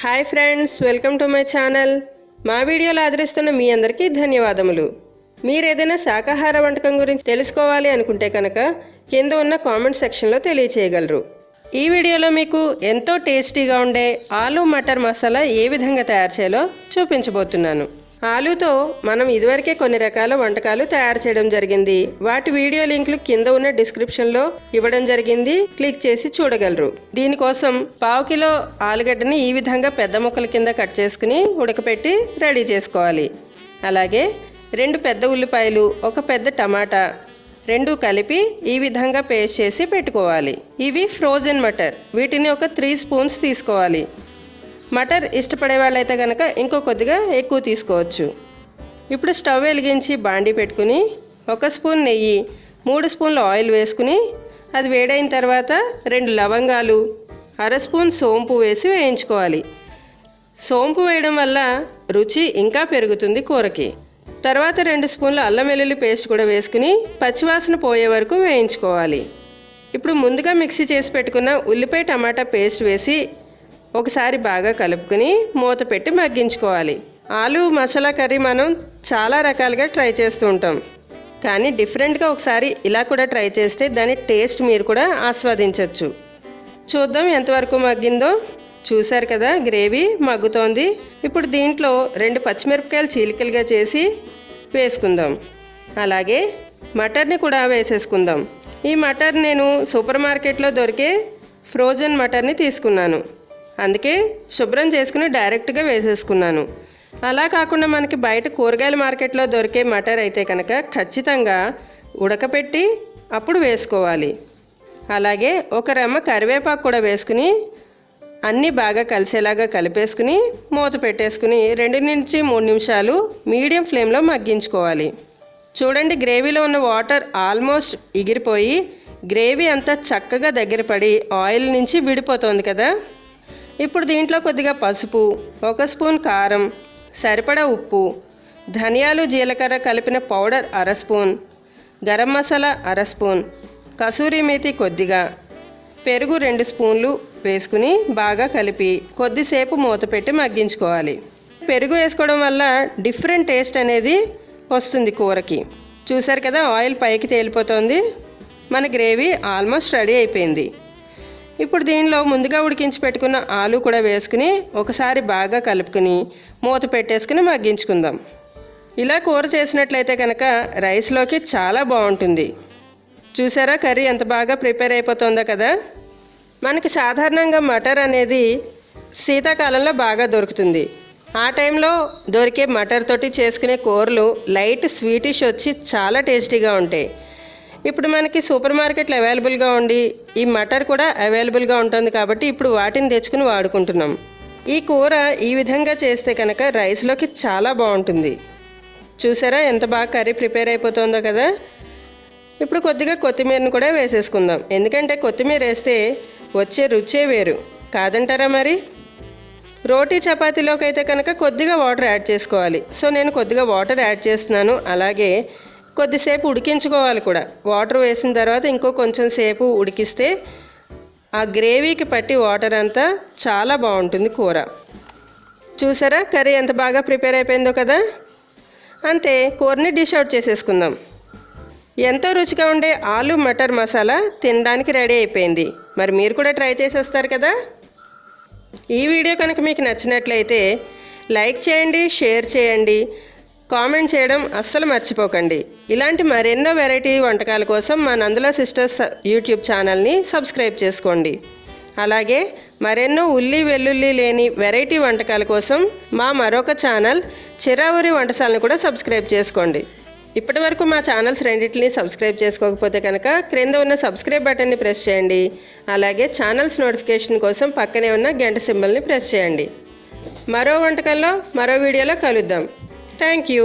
Hi friends welcome to my channel. మా వీడియోలు ఆదరిస్తున్న మీ అందరికీ ధన్యవాదములు. మీరు ఏదైనా శాకాహార వంటకం గురించి తెలుసుకోవాలి అనుకుంటే కనుక కింద ఉన్న కామెంట్ సెక్షన్లో తెలియచేయగలరు. ఈ వీడియోలో మీకు ఎంతో టేస్టీగా ఉండే ఆలు మటర్ మసాలా ఏ విధంగా తయారు చేయాలో చూపించబోతున్నాను. ఆలుతో మనం ఇదివరకే కొన్ని రకాల వంటకాలు తయారు చేయడం జరిగింది. వాటి వీడియో లింకులు కింద ఉన్న డిస్క్రిప్షన్లో ఇవ్వడం జరిగింది. క్లిక్ చేసి చూడగలరు. దీనికోసం పావు కిలో ఆలుగడ్డని ఈ విధంగా పెద్ద ముక్కల కింద కట్ చేసుకుని ఉడకపెట్టి రెడీ చేసుకోవాలి. అలాగే రెండు పెద్ద ఉల్లిపాయలు ఒక పెద్ద టమాటా రెండు కలిపి ఈ విధంగా పేస్ట్ చేసి పెట్టుకోవాలి. ఇవి ఫ్రోజన్ మటర్. వీటిని ఒక త్రీ స్పూన్స్ తీసుకోవాలి. మటర్ ఇష్టపడే వాళ్ళైతే కనుక ఇంకో కొద్దిగా ఎక్కువ తీసుకోవచ్చు. ఇప్పుడు స్టవ్ వెలిగించి బాండి పెట్టుకుని ఒక స్పూన్ నెయ్యి మూడు స్పూన్ల ఆయిల్ వేసుకుని అది వేడైన తర్వాత రెండు లవంగాలు అర స్పూన్ సోంపు వేసి వేయించుకోవాలి. సోంపు వేయడం వల్ల రుచి ఇంకా పెరుగుతుంది కూరకి. తర్వాత రెండు స్పూన్ల అల్లం వెల్లుల్లి పేస్ట్ కూడా వేసుకుని పచ్చివాసన పోయే వరకు వేయించుకోవాలి. ఇప్పుడు ముందుగా మిక్సీ చేసి పెట్టుకున్న ఉల్లిపాయ టమాటా పేస్ట్ వేసి ఒకసారి బాగా కలుపుకుని మూత పెట్టి మగ్గించుకోవాలి. ఆలు మసాలా కర్రీ మనం చాలా రకాలుగా ట్రై చేస్తూ ఉంటాం. కానీ డిఫరెంట్గా ఒకసారి ఇలా కూడా ట్రై చేస్తే దాని టేస్ట్ మీరు కూడా ఆస్వాదించవచ్చు చూద్దాం ఎంతవరకు మగ్గిందో. చూశారు కదా గ్రేవీ మగ్గుతోంది. ఇప్పుడు దీంట్లో రెండు పచ్చిమిరపకాయలు చీలికలుగా చేసి వేసుకుందాం. అలాగే మటర్ని కూడా వేసేసుకుందాం. ఈ మటర్ నేను సూపర్ మార్కెట్లో దొరికే ఫ్రోజన్ మటర్ని తీసుకున్నాను. అందుకే శుభ్రం చేసుకుని డైరెక్ట్గా వేసేసుకున్నాను. అలా కాకుండా మనకి బయట కూరగాయల మార్కెట్లో దొరికే మటర్ అయితే కనుక ఖచ్చితంగా ఉడకపెట్టి అప్పుడు వేసుకోవాలి. అలాగే ఒక రెమ్మ కరివేపాకు కూడా వేసుకుని అన్నీ బాగా కలిసేలాగా కలిపేసుకుని మూత పెట్టేసుకుని రెండు నుంచి మూడు నిమిషాలు మీడియం ఫ్లేమ్లో మగ్గించుకోవాలి. చూడండి గ్రేవీలో ఉన్న వాటర్ ఆల్మోస్ట్ ఎగిరిపోయి గ్రేవీ అంతా చక్కగా దగ్గర పడి ఆయిల్ నుంచి విడిపోతుంది కదా. ఇప్పుడు దీంట్లో కొద్దిగా పసుపు ఒక స్పూన్ కారం సరిపడా ఉప్పు ధనియాలు జీలకర్ర కలిపిన పౌడర్ అర స్పూన్ గరం మసాలా అర స్పూన్ కసూరి మేతి కొద్దిగా పెరుగు రెండు స్పూన్లు వేసుకుని బాగా కలిపి కొద్దిసేపు మూత పెట్టి మగ్గించుకోవాలి. పెరుగు వేసుకోవడం వల్ల డిఫరెంట్ టేస్ట్ అనేది వస్తుంది కూరకి. చూసారు కదా ఆయిల్ పైకి తేలిపోతుంది. మన గ్రేవీ ఆల్మోస్ట్ రెడీ అయిపోయింది. ఇప్పుడు దీనిలో ముందుగా ఉడికించి పెట్టుకున్న ఆలు కూడా వేసుకుని ఒకసారి బాగా కలుపుకుని మూత పెట్టేసుకుని మగ్గించుకుందాం. ఇలా కూర చేసినట్లయితే కనుక రైస్లోకి చాలా బాగుంటుంది. చూసారా కర్రీ ఎంత బాగా ప్రిపేర్ అయిపోతుందో కదా? మనకి సాధారణంగా మటర్ అనేది శీతాకాలంలో బాగా దొరుకుతుంది. ఆ టైంలో దొరికే మటర్ తోటి చేసుకునే కూరలు లైట్ స్వీటిష్ వచ్చి చాలా టేస్టీగా ఉంటాయి. ఇప్పుడు మనకి సూపర్ మార్కెట్లో అవైలబుల్గా ఉండి ఈ మటర్ కూడా అవైలబుల్గా ఉంటుంది కాబట్టి ఇప్పుడు వాటిని తెచ్చుకుని వాడుకుంటున్నాం. ఈ కూర ఈ విధంగా చేస్తే కనుక రైస్లోకి చాలా బాగుంటుంది. చూసారా ఎంత బాగా కర్రీ ప్రిపేర్ అయిపోతుందో కదా? ఇప్పుడు కొద్దిగా కొత్తిమీరను కూడా వేసేసుకుందాం. ఎందుకంటే కొత్తిమీర వేస్తే వచ్చే రుచే వేరు. కాదంటారా మరి? రోటీ చపాతీలోకి అయితే కనుక కొద్దిగా వాటర్ యాడ్ చేసుకోవాలి. సో నేను కొద్దిగా వాటర్ యాడ్ చేస్తున్నాను. అలాగే కొద్దిసేపు ఉడికించుకోవాలి కూడా. వాటర్ వేసిన తర్వాత ఇంకో కొంచెం సేపు ఉడికిస్తే ఆ గ్రేవీకి పట్టి వాటర్ అంతా చాలా బాగుంటుంది కూర. చూసారా? కర్రీ ఎంత బాగా ప్రిపేర్ అయిపోయిందో కదా? అంతే కూరని డిష్ అవుట్ చేసేసుకుందాం. ఎంతో రుచిగా ఉండే ఆలు మటర్ మసాలా తినడానికి రెడీ అయిపోయింది. మరి మీరు కూడా ట్రై చేసేస్తారు కదా? ఈ వీడియో కనుక మీకు నచ్చినట్లయితే లైక్ చేయండి షేర్ చేయండి కామెంట్ చేయడం అస్సలు మర్చిపోకండి. ఇలాంటి మరెన్నో వెరైటీ వంటకాల కోసం మా నందుల సిస్టర్స్ యూట్యూబ్ ఛానల్ని సబ్స్క్రైబ్ చేసుకోండి. అలాగే మరెన్నో ఉల్లి వెల్లుల్లి లేని వెరైటీ వంటకాల కోసం మా మరొక ఛానల్ చిరావురి వంటశాలను కూడా సబ్స్క్రైబ్ చేసుకోండి. ఇప్పటి వరకు మా ఛానల్స్ రెండింటిని సబ్స్క్రైబ్ చేసుకోకపోతే కనుక క్రింద ఉన్న సబ్స్క్రైబ్ బటన్ని ప్రెస్ చేయండి. అలాగే ఛానల్స్ నోటిఫికేషన్ కోసం పక్కనే ఉన్న గంట సింబల్ని ప్రెస్ చేయండి. మరో వంటకంలో మరో వీడియోలో కలుద్దాం. Thank you.